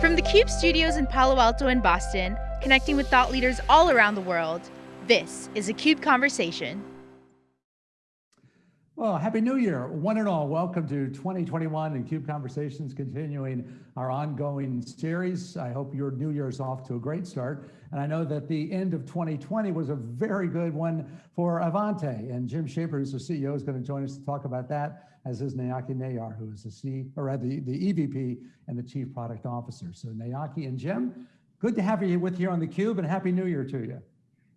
From the CUBE studios in Palo Alto and Boston, connecting with thought leaders all around the world, this is a CUBE Conversation. Well, Happy New Year, one and all. Welcome to 2021 and CUBE Conversations, continuing our ongoing series. I hope your new year is off to a great start. And I know that the end of 2020 was a very good one for Ivanti. And Jim Schaper, who's the CEO, is going to join us to talk about that, as is Nayaki Nayyar, who is the C or the, the EVP and the Chief Product Officer. So Nayaki and Jim, good to have you with here on the Cube and Happy New Year to you.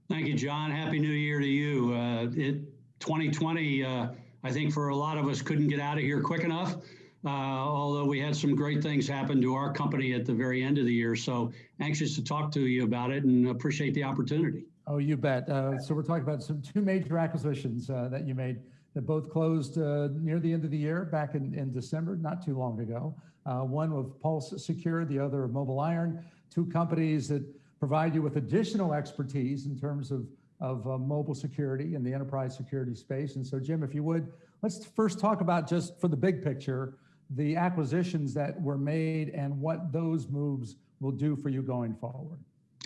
Thank you, John. Happy New Year to you. Uh, it 2020 uh, I think for a lot of us couldn't get out of here quick enough. Uh, although we had some great things happen to our company at the very end of the year. So anxious to talk to you about it and appreciate the opportunity. Oh, you bet. Uh, so we're talking about some two major acquisitions uh, that you made that both closed uh, near the end of the year back in, in December, not too long ago. Uh, one with Pulse Secure, the other MobileIron, two companies that provide you with additional expertise in terms of of uh, mobile security and the enterprise security space. And so Jim, if you would, let's first talk about just for the big picture, the acquisitions that were made and what those moves will do for you going forward.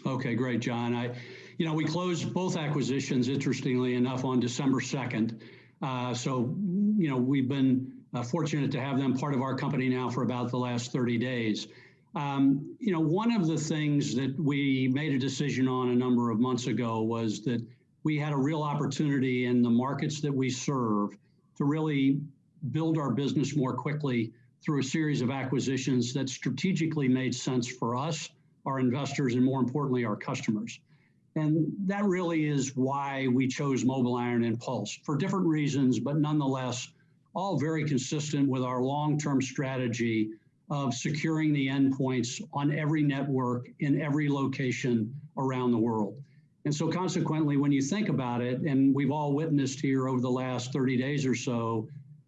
Okay, great, John. I, you know, we closed both acquisitions, interestingly enough, on December 2nd. Uh, so, you know, we've been uh, fortunate to have them part of our company now for about the last 30 days. Um, you know, one of the things that we made a decision on a number of months ago was that we had a real opportunity in the markets that we serve to really build our business more quickly through a series of acquisitions that strategically made sense for us, our investors, and more importantly, our customers. And that really is why we chose MobileIron and Pulse for different reasons, but nonetheless, all very consistent with our long-term strategy of securing the endpoints on every network in every location around the world. And so consequently, when you think about it, and we've all witnessed here over the last 30 days or so,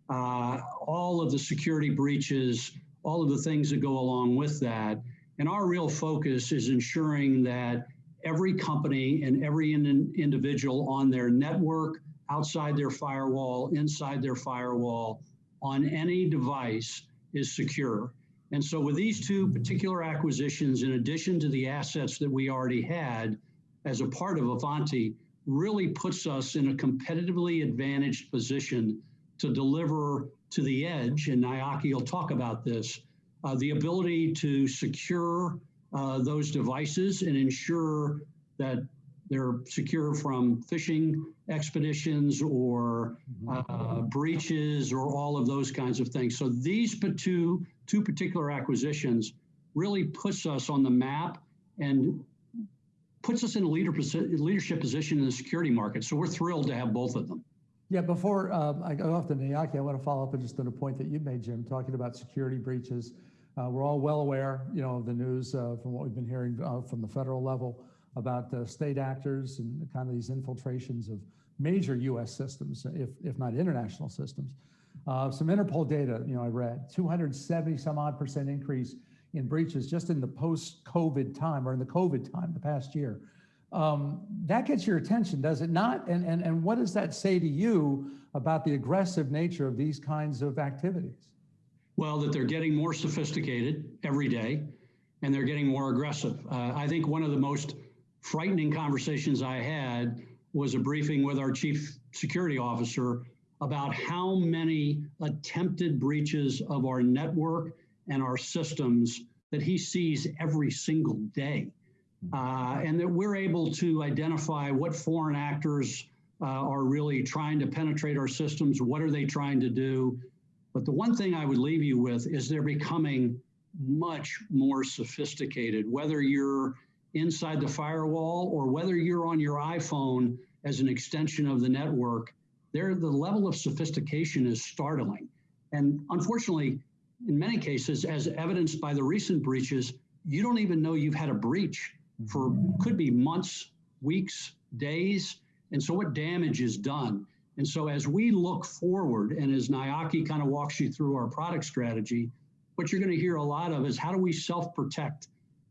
uh, all of the security breaches, all of the things that go along with that. And our real focus is ensuring that every company and every in individual on their network, outside their firewall, inside their firewall, on any device is secure. And so with these two particular acquisitions, in addition to the assets that we already had as a part of Ivanti, really puts us in a competitively advantaged position to deliver to the edge, and Nayaki will talk about this, uh, the ability to secure uh, those devices and ensure that they're secure from phishing expeditions or mm-hmm. uh, breaches or all of those kinds of things. So these two, two particular acquisitions really puts us on the map and puts us in a leader, leadership position in the security market. So we're thrilled to have both of them. Yeah, before um, I go off to Nayaki, I want to follow up on just on a point that you made, Jim, talking about security breaches. Uh, we're all well aware, you know, of the news uh, from what we've been hearing uh, from the federal level about uh, state actors and kind of these infiltrations of major U.S. systems, if, if not international systems. Uh, some Interpol data, you know, I read 270 some odd percent increase in breaches just in the post-COVID time or in the COVID time, the past year. Um, that gets your attention, does it not? And, and, and what does that say to you about the aggressive nature of these kinds of activities? Well, that they're getting more sophisticated every day and they're getting more aggressive. Uh, I think one of the most frightening conversations I had was a briefing with our chief security officer about how many attempted breaches of our network and our systems that he sees every single day. Uh, and that we're able to identify what foreign actors uh, are really trying to penetrate our systems, what are they trying to do. But the one thing I would leave you with is they're becoming much more sophisticated, whether you're inside the firewall or whether you're on your iPhone as an extension of the network, there the level of sophistication is startling. And unfortunately, in many cases, as evidenced by the recent breaches, you don't even know you've had a breach for could be months, weeks, days. And so what damage is done? And so as we look forward, and as Nayaki kind of walks you through our product strategy, what you're going to hear a lot of is how do we self-protect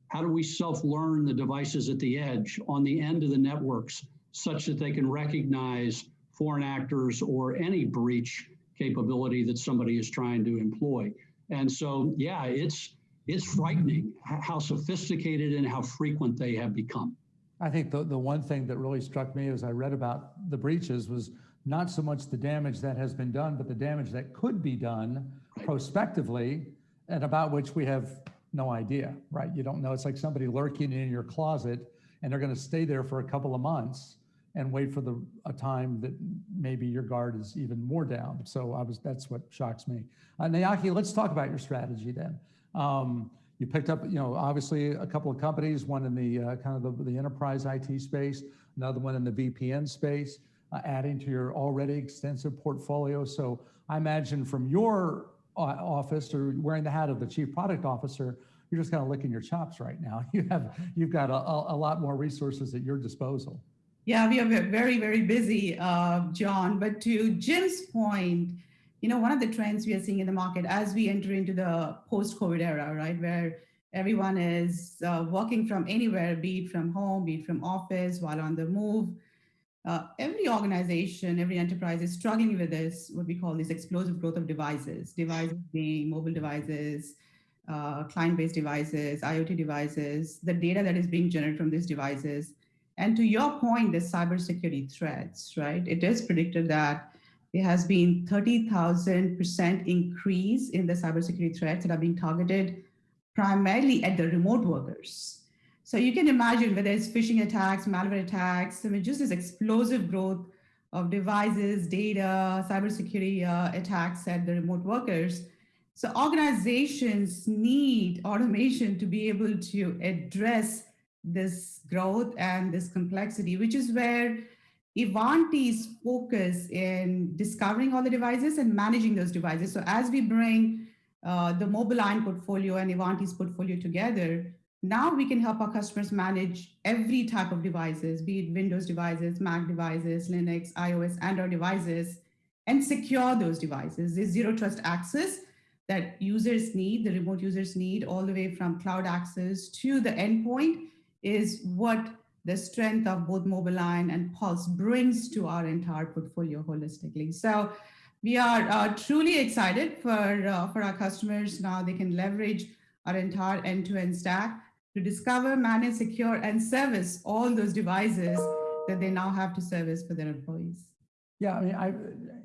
how do we self-learn the devices at the edge on the end of the networks such that they can recognize foreign actors or any breach capability that somebody is trying to employ? And so, yeah, it's it's frightening how sophisticated and how frequent they have become. I think the, the one thing that really struck me as I read about the breaches was not so much the damage that has been done, but the damage that could be done prospectively and about which we have no idea, right? You don't know. It's like somebody lurking in your closet and they're going to stay there for a couple of months and wait for the a time that maybe your guard is even more down. So I was that's what shocks me. Uh, Nayaki, let's talk about your strategy then. Um, you picked up, you know, obviously a couple of companies, one in the uh, kind of the, the, enterprise IT space, another one in the VPN space, uh, adding to your already extensive portfolio. So I imagine from your uh, office or wearing the hat of the chief product officer, you're just kind of licking your chops right now. You have, you've got a, a lot more resources at your disposal. Yeah, we are very, very busy, uh, John. But to Jim's point, you know, one of the trends we are seeing in the market as we enter into the post-COVID era, right, where everyone is uh, working from anywhere, be it from home, be it from office, while on the move. Uh, every organization, every enterprise is struggling with this, what we call this explosive growth of devices, devices being mobile devices, uh, client-based devices, IoT devices, the data that is being generated from these devices. And to your point, the cybersecurity threats, right? It is predicted that there has been 30,000% increase in the cybersecurity threats that are being targeted primarily at the remote workers. So you can imagine whether it's phishing attacks, malware attacks, I mean, just this explosive growth of devices, data, cybersecurity uh, attacks at the remote workers. So organizations need automation to be able to address this growth and this complexity, which is where Ivanti's focus in discovering all the devices and managing those devices. So as we bring uh, the MobileIron portfolio and Ivanti's portfolio together, now we can help our customers manage every type of devices, be it Windows devices, Mac devices, Linux, iOS, Android devices, and secure those devices. There's zero trust access that users need, the remote users need, all the way from cloud access to the endpoint is what the strength of both MobileIron and Pulse brings to our entire portfolio holistically. So we are uh, truly excited for, uh, for our customers. Now they can leverage our entire end-to-end -end stack to discover, manage, secure, and service all those devices that they now have to service for their employees. Yeah, I mean, I,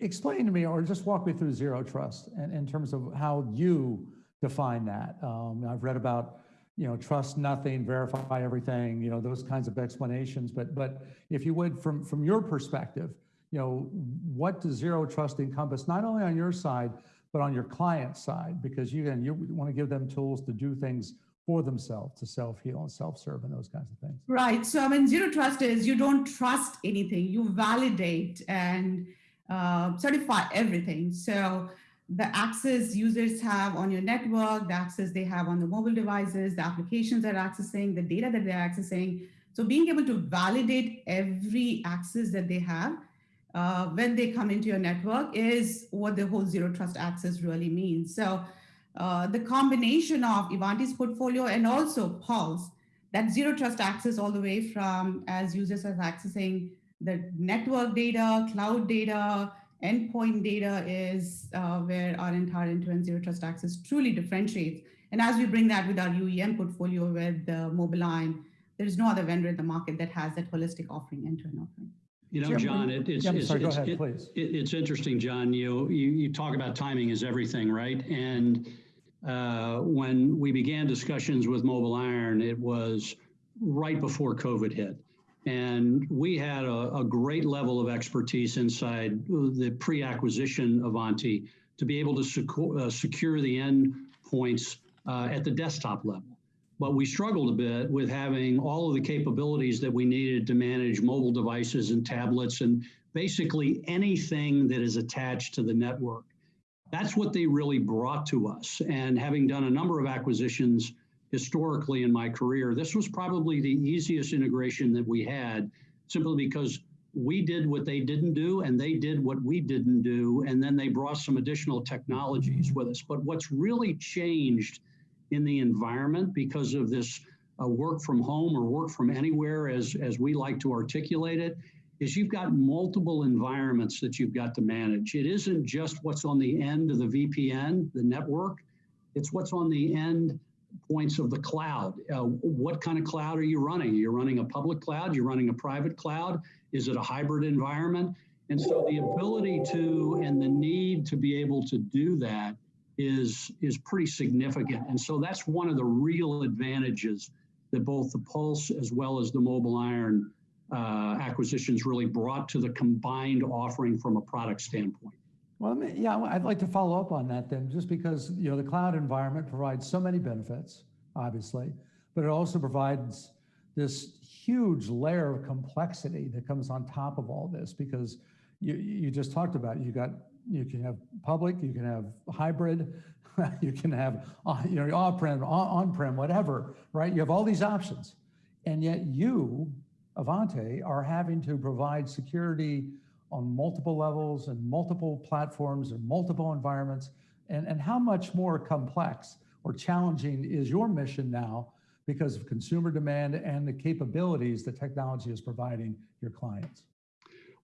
explain to me or just walk me through zero trust and in terms of how you define that. Um, I've read about you know, trust nothing, verify everything, you know, those kinds of explanations. But, but if you would, from, from your perspective, you know, what does zero trust encompass, not only on your side, but on your client side? Because you, again, you want to give them tools to do things for themselves, to self-heal and self-serve and those kinds of things. Right. So, I mean, zero trust is you don't trust anything, you validate and uh, certify everything. So, the access users have on your network, the access they have on the mobile devices, the applications they're accessing, the data that they're accessing. So being able to validate every access that they have uh, when they come into your network is what the whole zero trust access really means. So uh, the combination of Ivanti's portfolio and also Pulse, that zero trust access all the way from as users are accessing the network data, cloud data, endpoint data is uh, where our entire end-to-end zero trust access truly differentiates. And as we bring that with our UEM portfolio with the MobileIron, there's no other vendor in the market that has that holistic offering, end-to-end offering. You know, John, it, it's, yeah, it's, sorry, it's, ahead, it, please. it's interesting, John. You, you you talk about timing is everything, right? And uh, when we began discussions with MobileIron, it was right before COVID hit. And we had a, a great level of expertise inside the pre-acquisition Ivanti to be able to secure, uh, secure the endpoints uh, at the desktop level. But we struggled a bit with having all of the capabilities that we needed to manage mobile devices and tablets and basically anything that is attached to the network. That's what they really brought to us. And having done a number of acquisitions historically in my career, this was probably the easiest integration that we had simply because we did what they didn't do and they did what we didn't do. And then they brought some additional technologies with us. But what's really changed in the environment because of this uh, work from home or work from anywhere, as, as we like to articulate it, is you've got multiple environments that you've got to manage. It isn't just what's on the end of the VPN, the network, it's what's on the end points of the cloud. Uh, what kind of cloud are you running? You're running a public cloud, you're running a private cloud. Is it a hybrid environment? And so the ability to and the need to be able to do that is, is pretty significant. And so that's one of the real advantages that both the Pulse as well as the MobileIron uh, acquisitions really brought to the combined offering from a product standpoint. Well, yeah, I'd like to follow up on that then, just because, you know, the cloud environment provides so many benefits, obviously, but it also provides this huge layer of complexity that comes on top of all this because you, you just talked about it. You got, you can have public, you can have hybrid, you can have, uh, you know, on-prem, on-prem, whatever, right? You have all these options. And yet you, Ivanti, are having to provide security on multiple levels and multiple platforms and multiple environments. And, and how much more complex or challenging is your mission now because of consumer demand and the capabilities that technology is providing your clients?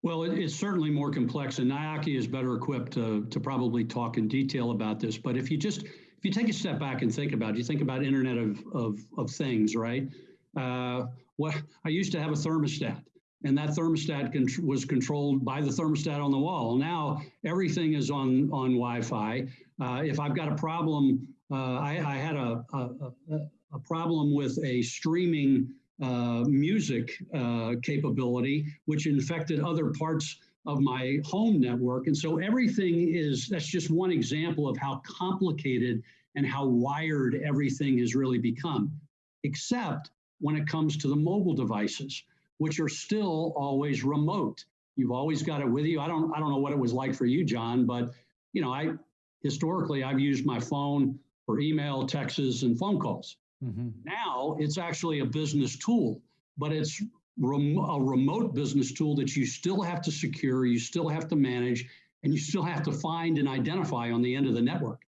Well, it, it's certainly more complex, and Nayaki is better equipped to, to probably talk in detail about this. But if you just if you take a step back and think about it, you think about Internet of of, of Things, right? Uh, what I used to have a thermostat, and that thermostat con was controlled by the thermostat on the wall. Now everything is on on Wi-Fi. Uh, if I've got a problem, uh, I, I, had a, a, a problem with a streaming uh, music uh, capability, which infected other parts of my home network. And so everything is, that's just one example of how complicated and how wired everything has really become, except when it comes to the mobile devices, which are still always remote. You've always got it with you. I don't, I don't know what it was like for you, John, but you know, I historically I've used my phone for email, texts, and phone calls. Mm-hmm. Now it's actually a business tool, but it's rem- a remote business tool that you still have to secure, you still have to manage, and you still have to find and identify on the end of the network.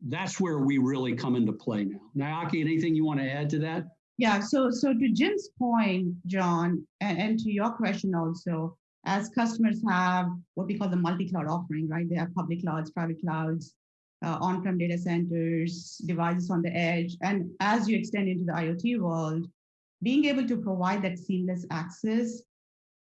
That's where we really come into play now. Nayaki, anything you want to add to that? Yeah, so so to Jim's point, John, and, and to your question also, as customers have what we call the multi-cloud offering, right? They have public clouds, private clouds, uh, on-prem data centers, devices on the edge. And as you extend into the IoT world, being able to provide that seamless access,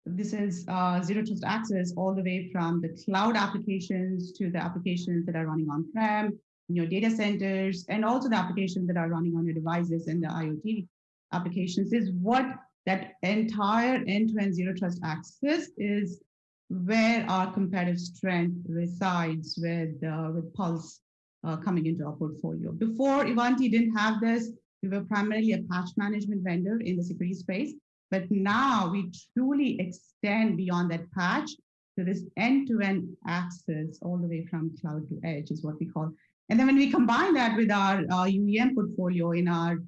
this is uh, zero trust access all the way from the cloud applications to the applications that are running on-prem, in your data centers, and also the applications that are running on your devices and the IoT applications is what that entire end-to-end zero trust access is where our competitive strength resides with, uh, with Pulse uh, coming into our portfolio. Before Ivanti didn't have this, we were primarily a patch management vendor in the security space, but now we truly extend beyond that patch to this end-to-end access all the way from cloud to edge is what we call. And then when we combine that with our uh, UEM portfolio in our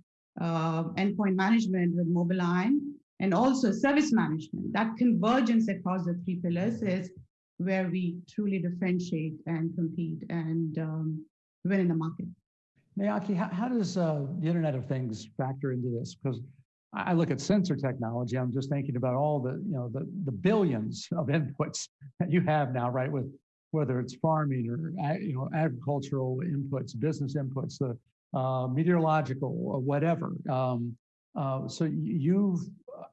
uh, endpoint management with MobileIron and also service management, that convergence across the three pillars is where we truly differentiate and compete and um, win in the market. Nayaki, how, how does uh, the Internet of Things factor into this? Because I look at sensor technology, I'm just thinking about all the, you know, the, the billions of inputs that you have now, right? With whether it's farming or, you know, agricultural inputs, business inputs, the uh, meteorological or whatever. Um, uh, so you've,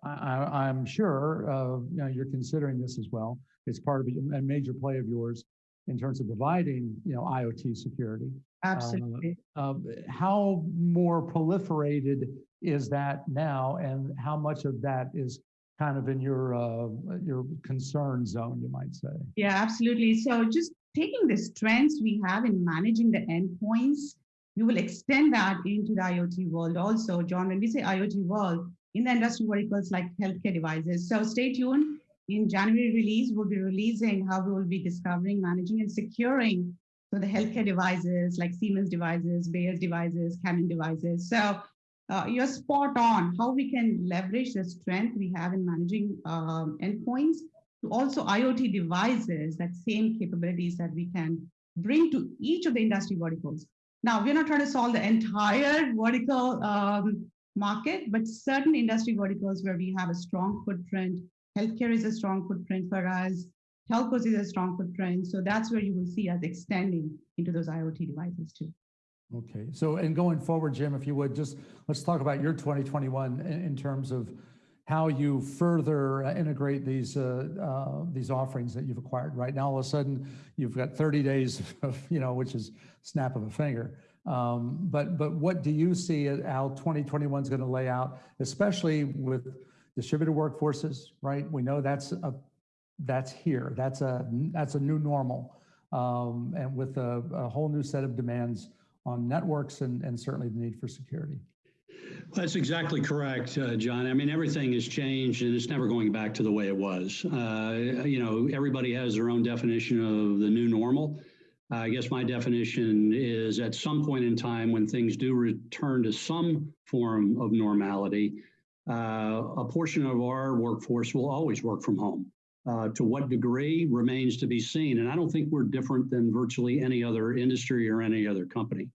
I, am sure, uh, you know, you're considering this as well. It's part of a, a major play of yours in terms of providing, you know, IoT security. Absolutely. Uh, uh, how more proliferated is that now, and how much of that is kind of in your uh, your concern zone, you might say? Yeah, absolutely. So just taking the strengths we have in managing the endpoints, we will extend that into the IoT world also. John, when we say IoT world, in the industry verticals like healthcare devices. So stay tuned in January release, we'll be releasing how we will be discovering, managing, and securing so the healthcare devices like Siemens devices, Bayer's devices, Canon devices. So uh, you're spot on how we can leverage the strength we have in managing um, endpoints to also IoT devices, that same capabilities that we can bring to each of the industry verticals. Now, we're not trying to solve the entire vertical um, market, but certain industry verticals where we have a strong footprint Healthcare is a strong footprint for us. Telcos is a strong footprint. So that's where you will see us extending into those IoT devices too. Okay, so and going forward, Jim, if you would, just, let's talk about your 2021 in, in terms of how you further uh, integrate these, uh, uh, these offerings that you've acquired. Right now, all of a sudden, you've got 30 days of, you know, which is snap of a finger. Um, But, but what do you see how 2021 is going to lay out, especially with distributed workforces, right? We know that's a, that's here. That's a, that's a new normal. Um, And with a, a whole new set of demands on networks and, and certainly the need for security. That's exactly correct, uh, John. I mean, everything has changed and it's never going back to the way it was. Uh, you know, everybody has their own definition of the new normal. Uh, I guess my definition is at some point in time when things do return to some form of normality, uh, a portion of our workforce will always work from home. Uh, to what degree remains to be seen. And I don't think we're different than virtually any other industry or any other company.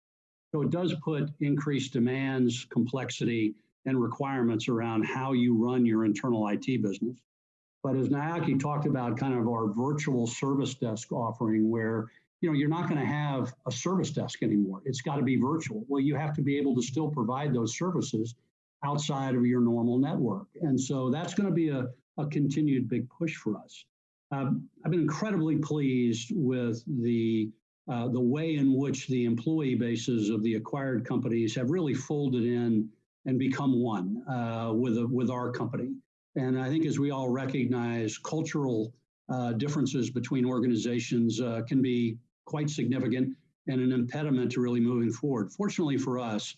So it does put increased demands, complexity, and requirements around how you run your internal IT business. But as Nayaki talked about kind of our virtual service desk offering where you know, you're not going to have a service desk anymore. It's got to be virtual. Well, you have to be able to still provide those services outside of your normal network. And so that's going to be a, a continued big push for us. Um, I've been incredibly pleased with the uh, the way in which the employee bases of the acquired companies have really folded in and become one uh, with a, with our company. And I think as we all recognize, cultural uh, differences between organizations uh, can be quite significant and an impediment to really moving forward. Fortunately for us,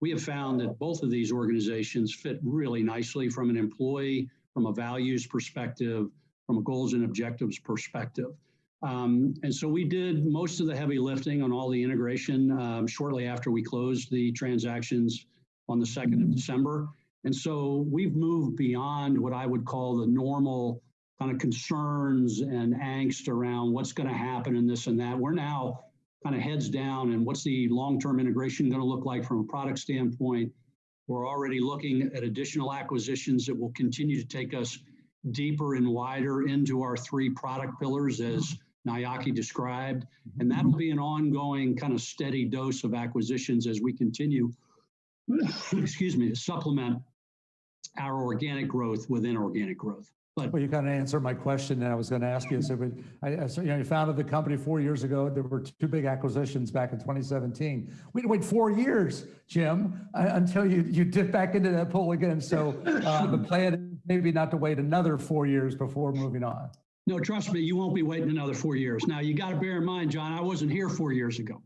we have found that both of these organizations fit really nicely from an employee, from a values perspective, from a goals and objectives perspective. Um, and so we did most of the heavy lifting on all the integration um, shortly after we closed the transactions on the 2nd of December. And so we've moved beyond what I would call the normal kind of concerns and angst around what's going to happen and this and that. We're now kind of heads down and what's the long-term integration going to look like from a product standpoint. We're already looking at additional acquisitions that will continue to take us deeper and wider into our three product pillars as Nayaki described. And that'll be an ongoing kind of steady dose of acquisitions as we continue, excuse me, to supplement our organic growth within organic growth. But Well, you kind of answered my question that I was going to ask you. So, but I, so, you know, you founded the company four years ago. There were two big acquisitions back in 2017. We had to wait four years, Jim, uh, until you, you dip back into that pool again. So uh, the plan is maybe not to wait another four years before moving on. No, trust me, you won't be waiting another four years. Now, you got to bear in mind, John, I wasn't here four years ago.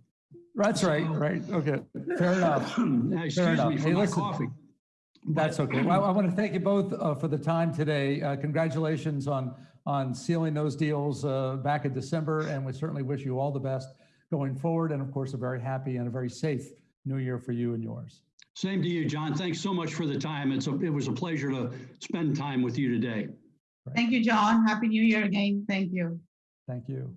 That's right, right. Okay, fair enough. Excuse enough. me for Hey, my listen. coffee. That's okay. Well, I want to thank you both uh, for the time today. Uh, Congratulations on, on sealing those deals uh, back in December, and we certainly wish you all the best going forward, and of course, a very happy and a very safe new year for you and yours. Same to you, John. Thanks so much for the time. It's a, it was a pleasure to spend time with you today. Thank you, John. Happy New Year again. Thank you. Thank you.